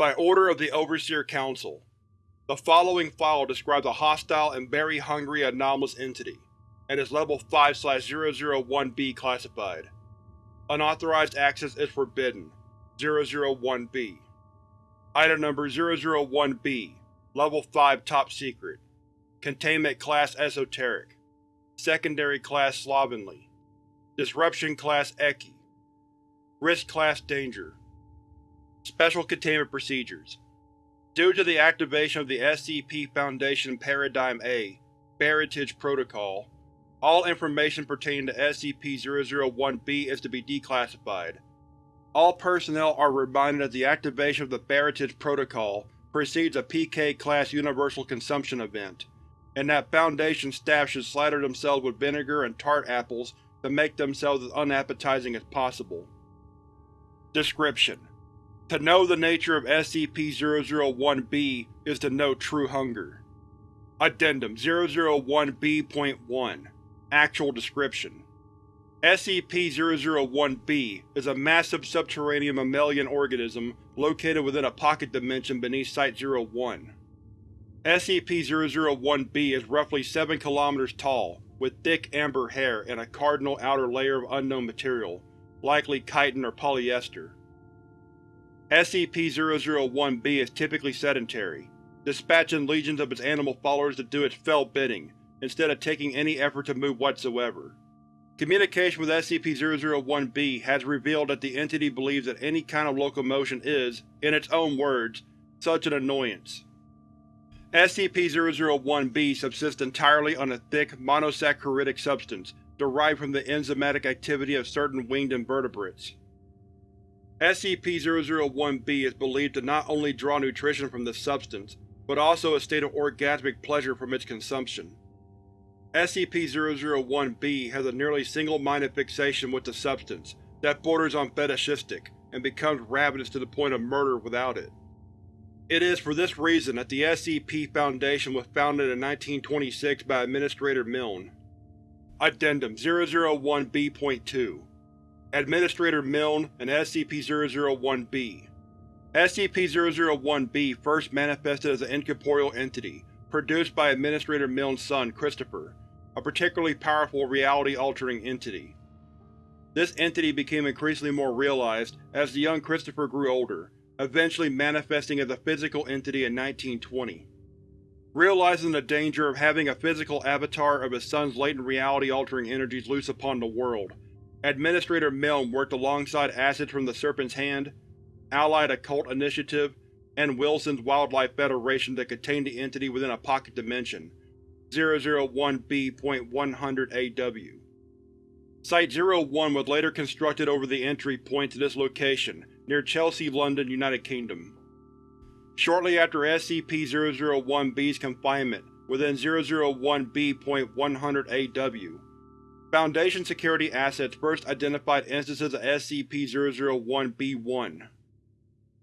By order of the Overseer Council, the following file describes a hostile and very hungry anomalous entity, and is Level 5-001-B classified. Unauthorized access is forbidden. 001-B Item Number 001-B Level 5 Top Secret. Containment Class Esoteric. Secondary Class Slovenly. Disruption Class Ekhi Risk Class Danger Special Containment Procedures Due to the activation of the SCP Foundation Paradigm A Barritage Protocol, all information pertaining to SCP-001-B is to be declassified. All personnel are reminded that the activation of the Barritage Protocol precedes a PK-class universal consumption event, and that Foundation staff should slather themselves with vinegar and tart apples to make themselves as unappetizing as possible. Description: To know the nature of SCP-001-B is to know true hunger. Addendum 001-B.1 Actual description: SCP-001-B is a massive subterranean mammalian organism located within a pocket dimension beneath Site-01. SCP-001-B is roughly 7 km tall, with thick amber hair and a cardinal outer layer of unknown material, likely chitin or polyester. SCP-001-B is typically sedentary, dispatching legions of its animal followers to do its fell bidding, instead of taking any effort to move whatsoever. Communication with SCP-001-B has revealed that the entity believes that any kind of locomotion is, in its own words, such an annoyance. SCP-001-B subsists entirely on a thick, monosaccharidic substance derived from the enzymatic activity of certain winged invertebrates. SCP-001-B is believed to not only draw nutrition from this substance, but also a state of orgasmic pleasure from its consumption. SCP-001-B has a nearly single-minded fixation with the substance that borders on fetishistic, and becomes ravenous to the point of murder without it. It is for this reason that the SCP Foundation was founded in 1926 by Administrator Milne. Addendum 001-B.2 Administrator Milne and SCP-001-B SCP-001-B first manifested as an incorporeal entity, produced by Administrator Milne's son, Christopher, a particularly powerful reality-altering entity. This entity became increasingly more realized as the young Christopher grew older, eventually manifesting as a physical entity in 1920. Realizing the danger of having a physical avatar of his son's latent reality-altering energies loose upon the world, Administrator Milne worked alongside Acid from the Serpent's Hand, Allied Occult Initiative, and Wilson's Wildlife Federation to contain the entity within a pocket dimension, 001-B.100 AW. Site-01 was later constructed over the entry point to this location, near Chelsea, London, United Kingdom. Shortly after SCP-001-B's confinement within 001-B.100 AW, Foundation security assets first identified instances of SCP-001-B1.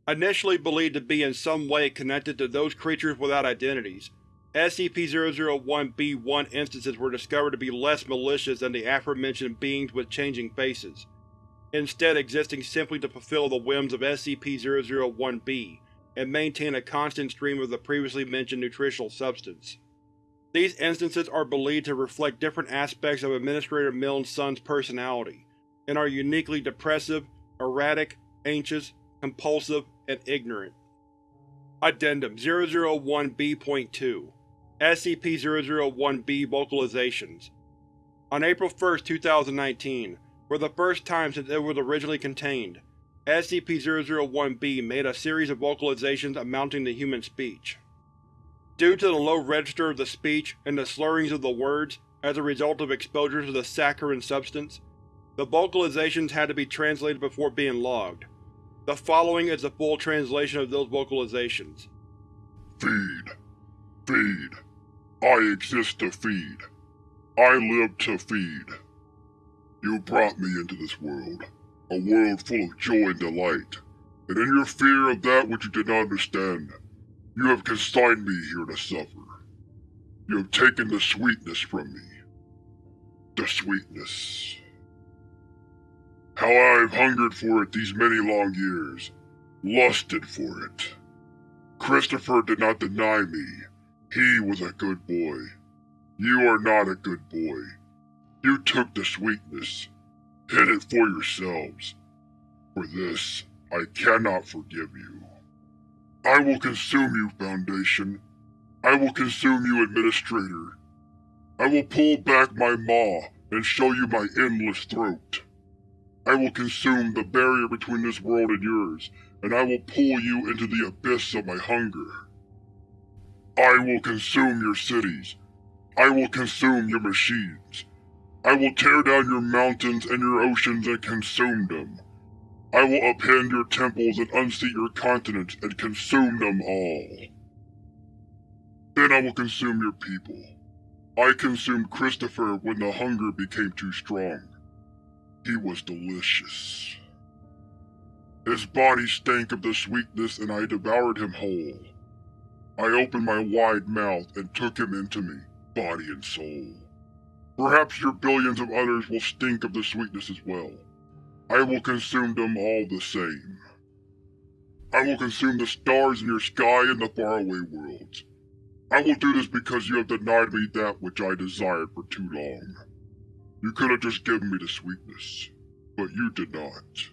Initially believed to be in some way connected to those creatures without identities, SCP-001-B1 instances were discovered to be less malicious than the aforementioned beings with changing faces, instead existing simply to fulfill the whims of SCP-001-B and maintain a constant stream of the previously mentioned nutritional substance. These instances are believed to reflect different aspects of Administrator Milne's son's personality, and are uniquely depressive, erratic, anxious, compulsive, and ignorant. Addendum 001-B.2 SCP-001-B Vocalizations On April 1, 2019, for the first time since it was originally contained, SCP-001-B made a series of vocalizations amounting to human speech. Due to the low register of the speech and the slurrings of the words as a result of exposure to the saccharin substance, the vocalizations had to be translated before being logged. The following is the full translation of those vocalizations. Feed. Feed. I exist to feed. I live to feed. You brought me into this world, a world full of joy and delight, and in your fear of that which you did not understand, you have consigned me here to suffer. You have taken the sweetness from me. The sweetness. How I have hungered for it these many long years, lusted for it. Christopher did not deny me. He was a good boy. You are not a good boy. You took the sweetness, hid it for yourselves. For this, I cannot forgive you. I will consume you, Foundation. I will consume you, Administrator. I will pull back my maw and show you my endless throat. I will consume the barrier between this world and yours, and I will pull you into the abyss of my hunger. I will consume your cities. I will consume your machines. I will tear down your mountains and your oceans and consume them. I will upend your temples and unseat your continents and consume them all. Then I will consume your people. I consumed Christopher when the hunger became too strong. He was delicious. His body stank of the sweetness and I devoured him whole. I opened my wide mouth and took him into me, body and soul. Perhaps your billions of others will stink of the sweetness as well. I will consume them all the same. I will consume the stars in your sky and the faraway worlds. I will do this because you have denied me that which I desired for too long. You could have just given me the sweetness, but you did not.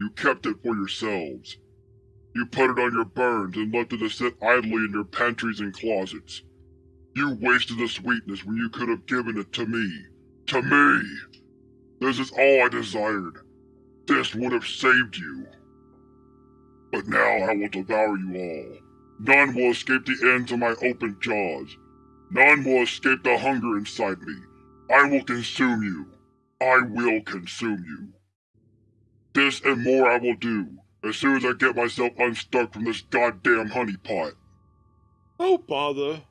You kept it for yourselves. You put it on your burns and left it to sit idly in your pantries and closets. You wasted the sweetness when you could have given it to me. To me! This is all I desired. This would have saved you. But now I will devour you all. None will escape the ends of my open jaws. None will escape the hunger inside me. I will consume you. I will consume you. This and more I will do, as soon as I get myself unstuck from this goddamn honeypot. Oh, bother.